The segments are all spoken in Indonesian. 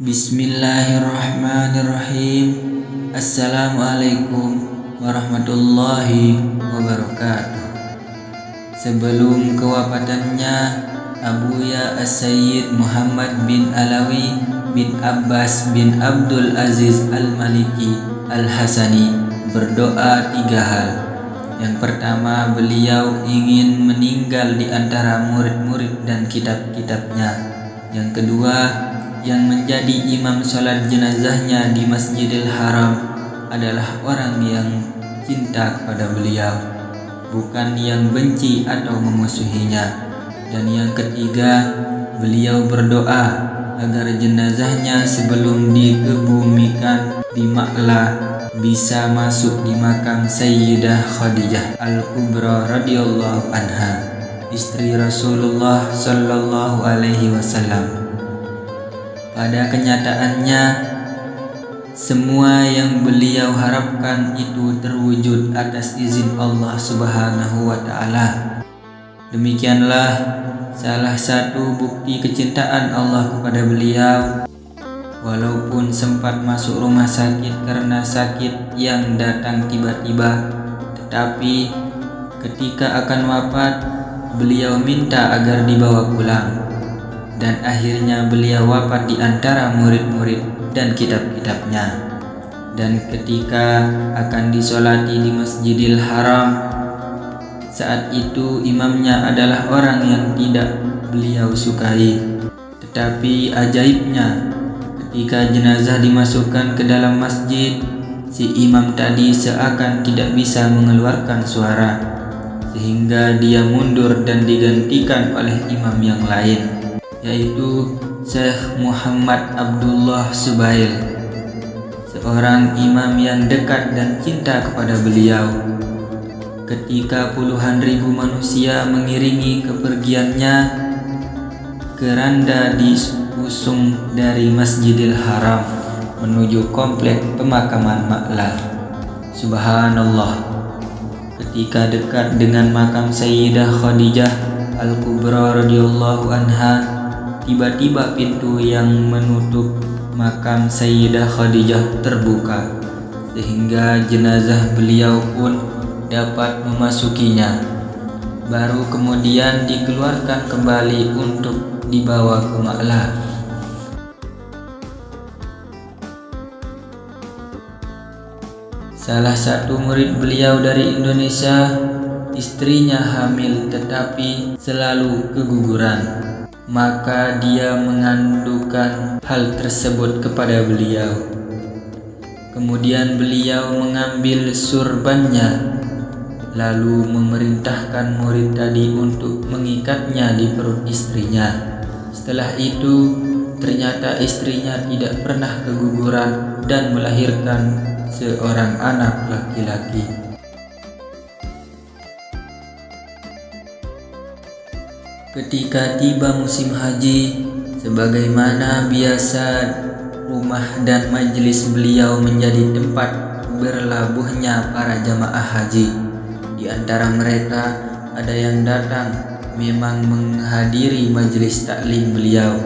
Bismillahirrahmanirrahim. Assalamualaikum warahmatullahi wabarakatuh. Sebelum kewafatannya Abuya As-Sayyid Muhammad bin Alawi bin Abbas bin Abdul Aziz Al-Maliki Al-Hasani berdoa tiga hal. Yang pertama beliau ingin meninggal di antara murid-murid dan kitab-kitabnya. Yang kedua yang menjadi imam sholat jenazahnya di Masjidil Haram adalah orang yang cinta kepada beliau, bukan yang benci atau memusuhinya. Dan yang ketiga, beliau berdoa agar jenazahnya sebelum dikebumikan di Makla bisa masuk di makam Sayyidah Khadijah Al-Kubra radhiyallahu anha, istri Rasulullah sallallahu alaihi wasallam. Pada kenyataannya, semua yang beliau harapkan itu terwujud atas izin Allah Subhanahu wa Ta'ala. Demikianlah salah satu bukti kecintaan Allah kepada beliau. Walaupun sempat masuk rumah sakit karena sakit yang datang tiba-tiba, tetapi ketika akan wafat, beliau minta agar dibawa pulang dan akhirnya beliau wafat di antara murid-murid dan kitab-kitabnya. Dan ketika akan disolati di Masjidil Haram, saat itu imamnya adalah orang yang tidak beliau sukai. Tetapi ajaibnya, ketika jenazah dimasukkan ke dalam masjid, si imam tadi seakan tidak bisa mengeluarkan suara, sehingga dia mundur dan digantikan oleh imam yang lain yaitu Syekh Muhammad Abdullah Subail seorang imam yang dekat dan cinta kepada beliau. Ketika puluhan ribu manusia mengiringi kepergiannya keranda diusung dari Masjidil Haram menuju komplek pemakaman Maklah Subhanallah. Ketika dekat dengan makam Sayyidah Khadijah Al-Kubra radhiyallahu anha Tiba-tiba pintu yang menutup makam Sayyidah Khadijah terbuka sehingga jenazah beliau pun dapat memasukinya. Baru kemudian dikeluarkan kembali untuk dibawa ke Ma'la. Salah satu murid beliau dari Indonesia, istrinya hamil tetapi selalu keguguran maka dia mengandukan hal tersebut kepada beliau. Kemudian beliau mengambil surbannya, lalu memerintahkan murid tadi untuk mengikatnya di perut istrinya. Setelah itu, ternyata istrinya tidak pernah keguguran dan melahirkan seorang anak laki-laki. Ketika tiba musim haji, sebagaimana biasa rumah dan majelis beliau menjadi tempat berlabuhnya para jamaah haji. Di antara mereka ada yang datang memang menghadiri majelis taklim beliau.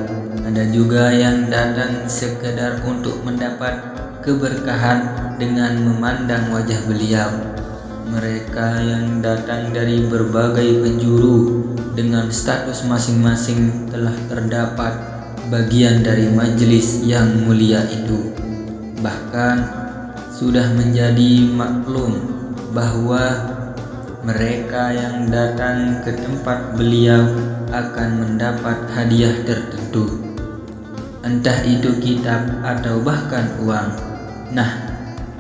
Ada juga yang datang sekedar untuk mendapat keberkahan dengan memandang wajah beliau. Mereka yang datang dari berbagai penjuru dengan status masing-masing telah terdapat bagian dari majelis yang mulia itu. Bahkan sudah menjadi maklum bahwa mereka yang datang ke tempat beliau akan mendapat hadiah tertentu. Entah itu kitab atau bahkan uang. Nah,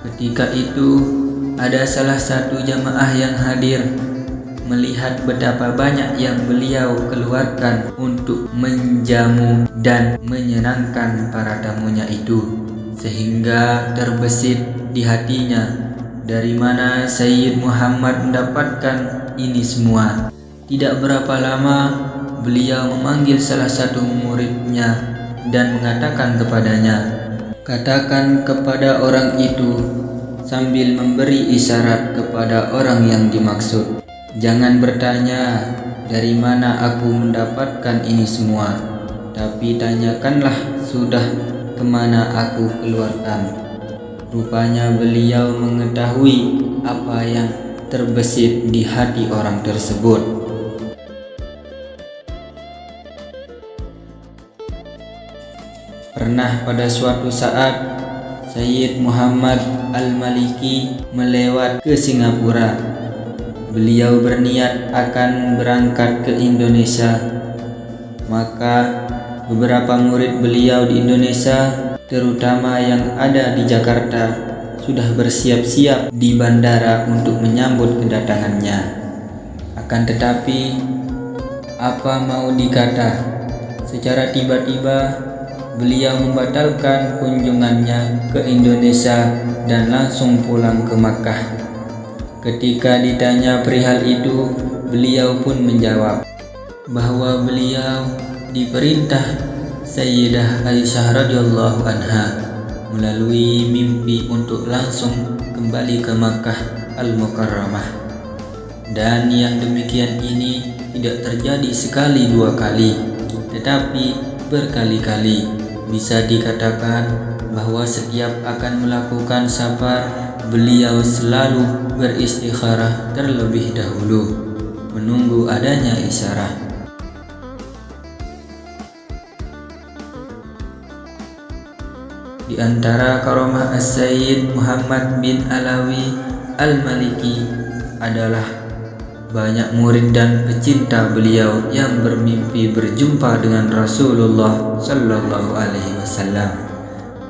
ketika itu ada salah satu jamaah yang hadir. Melihat betapa banyak yang beliau keluarkan untuk menjamu dan menyenangkan para tamunya itu sehingga terbesit di hatinya dari mana Sayyid Muhammad mendapatkan ini semua. Tidak berapa lama beliau memanggil salah satu muridnya dan mengatakan kepadanya katakan kepada orang itu sambil memberi isyarat kepada orang yang dimaksud Jangan bertanya dari mana aku mendapatkan ini semua, tapi tanyakanlah sudah ke mana aku keluarkan. Rupanya beliau mengetahui apa yang terbesit di hati orang tersebut. Pernah pada suatu saat Sayyid Muhammad Al-Maliki melewat ke Singapura. Beliau berniat akan berangkat ke Indonesia. Maka beberapa murid beliau di Indonesia, terutama yang ada di Jakarta, sudah bersiap-siap di bandara untuk menyambut kedatangannya. Akan tetapi, apa mau dikata, secara tiba-tiba beliau membatalkan kunjungannya ke Indonesia dan langsung pulang ke Makkah. Ketika ditanya perihal itu, beliau pun menjawab bahwa beliau diperintah Sayyidah Aisyah radhiyallahu anha melalui mimpi untuk langsung kembali ke Makkah Al-Mukarramah. Dan yang demikian ini tidak terjadi sekali dua kali, tetapi berkali-kali bisa dikatakan bahwa setiap akan melakukan safar, beliau selalu beristikharah terlebih dahulu, menunggu adanya isyarat. Di antara karomah As-Sayyid Muhammad bin Alawi Al-Maliki adalah banyak murid dan pecinta beliau yang bermimpi berjumpa dengan Rasulullah Sallallahu Alaihi Wasallam.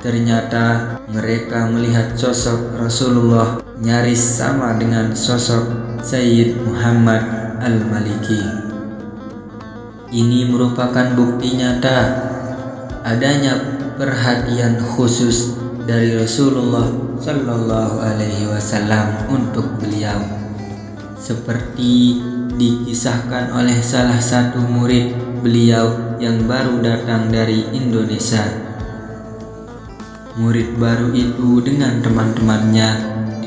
Ternyata mereka melihat sosok Rasulullah nyaris sama dengan sosok Sayyid Muhammad Al-Maliki. Ini merupakan bukti nyata adanya perhatian khusus dari Rasulullah Sallallahu Alaihi Wasallam untuk beliau seperti dikisahkan oleh salah satu murid beliau yang baru datang dari Indonesia. Murid baru itu dengan teman-temannya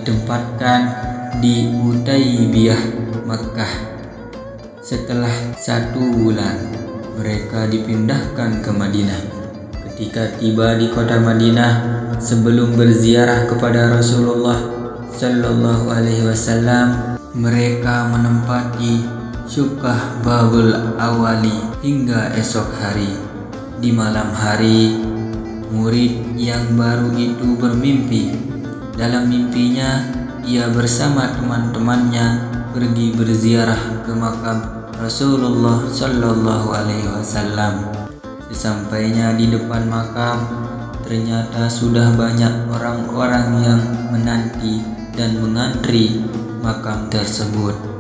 ditempatkan di Utaibiyah, Makkah. Setelah satu bulan, mereka dipindahkan ke Madinah. Ketika tiba di kota Madinah, sebelum berziarah kepada Rasulullah Sallallahu Alaihi Wasallam, mereka menempati Syukah Babul Awali hingga esok hari. Di malam hari, murid yang baru itu bermimpi. Dalam mimpinya, ia bersama teman-temannya pergi berziarah ke makam Rasulullah Shallallahu Alaihi Wasallam. Sesampainya di depan makam, ternyata sudah banyak orang-orang yang menanti dan mengantri makam tersebut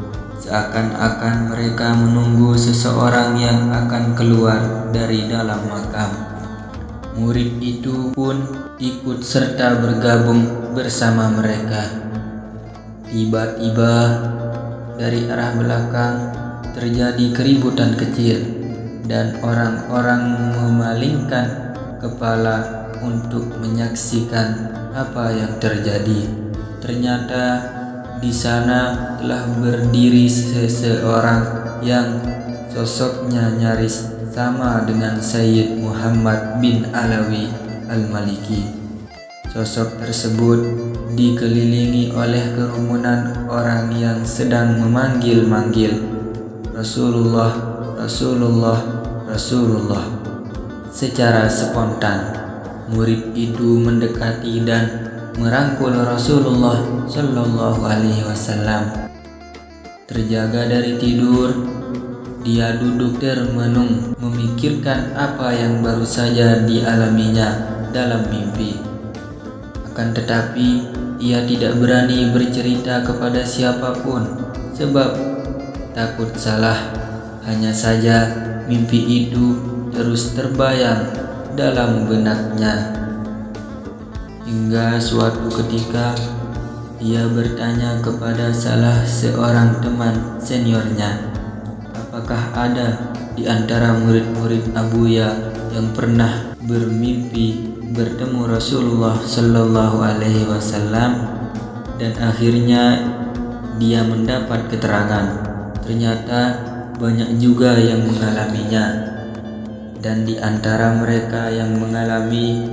seakan-akan mereka menunggu seseorang yang akan keluar dari dalam makam. Murid itu pun ikut serta bergabung bersama mereka. Tiba-tiba dari arah belakang terjadi keributan kecil dan orang-orang memalingkan kepala untuk menyaksikan apa yang terjadi. Ternyata di sana telah berdiri seseorang yang sosoknya nyaris sama dengan Sayyid Muhammad bin Alawi Al-Maliki. Sosok tersebut dikelilingi oleh kerumunan orang yang sedang memanggil-manggil Rasulullah, Rasulullah, Rasulullah. Secara spontan, murid itu mendekati dan merangkul Rasulullah Shallallahu Alaihi Wasallam. Terjaga dari tidur, dia duduk termenung memikirkan apa yang baru saja dialaminya dalam mimpi. Akan tetapi, ia tidak berani bercerita kepada siapa pun sebab takut salah. Hanya saja mimpi itu terus terbayang dalam benaknya. Hingga suatu ketika ia bertanya kepada salah seorang teman seniornya, apakah ada di antara murid-murid Abuya yang pernah bermimpi bertemu Rasulullah Shallallahu Alaihi Wasallam? Dan akhirnya dia mendapat keterangan ternyata banyak juga yang mengalaminya. Dan di antara mereka yang mengalami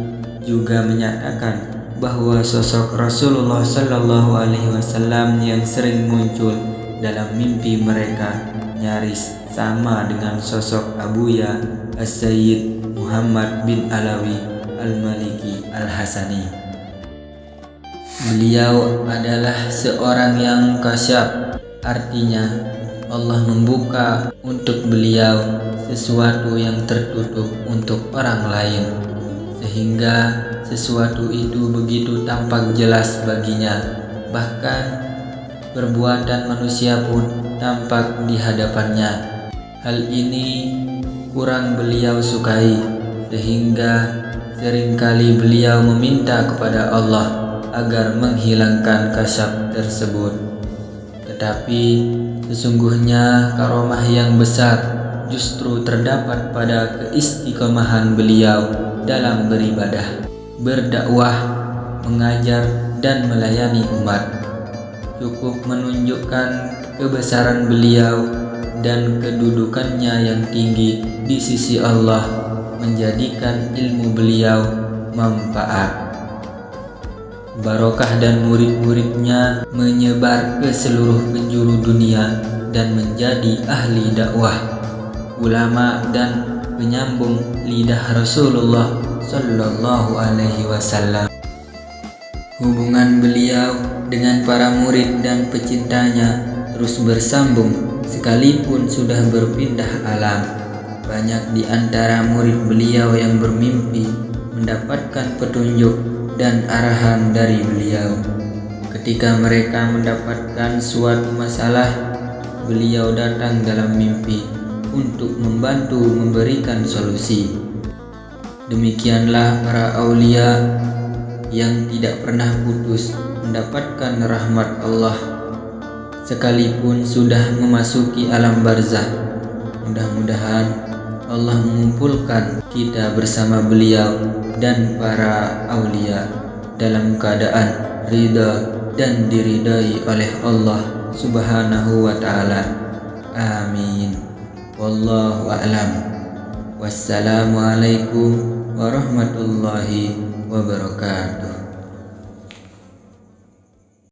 juga menyatakan bahwa sosok Rasulullah Shallallahu Alaihi Wasallam yang sering muncul dalam mimpi mereka nyaris sama dengan sosok Abuya As-Sayyid Muhammad bin Alawi Al-Maliki Al-Hasani. Beliau adalah seorang yang kasyaf, artinya Allah membuka untuk beliau sesuatu yang tertutup untuk orang lain, sehingga sesuatu itu begitu tampak jelas baginya, bahkan perbuatan manusia pun tampak di hadapannya. Hal ini kurang beliau sukai, sehingga sering kali beliau meminta kepada Allah agar menghilangkan kasyaf tersebut. Tetapi sesungguhnya karomah yang besar justru terdapat pada keistiqomahan beliau dalam beribadah berdakwah, mengajar, dan melayani umat. Cukup menunjukkan kebesaran beliau dan kedudukannya yang tinggi di sisi Allah menjadikan ilmu beliau manfaat. Barokah dan murid-muridnya menyebar ke seluruh penjuru dunia dan menjadi ahli dakwah, ulama dan penyambung lidah Rasulullah Sallallahu Alaihi Wasallam. Hubungan beliau dengan para murid dan pecintanya terus bersambung sekalipun sudah berpindah alam. Banyak di antara murid beliau yang bermimpi mendapatkan petunjuk dan arahan dari beliau. Ketika mereka mendapatkan suatu masalah, beliau datang dalam mimpi untuk membantu memberikan solusi. Demikianlah para aulia yang tidak pernah putus mendapatkan rahmat Allah sekalipun sudah memasuki alam barzah. Mudah-mudahan Allah mengumpulkan kita bersama beliau dan para aulia dalam keadaan ridha dan diridai oleh Allah Subhanahu wa taala. Amin. Wallahu a'lam. Wassalamualaikum warahmatullahi wabarakatuh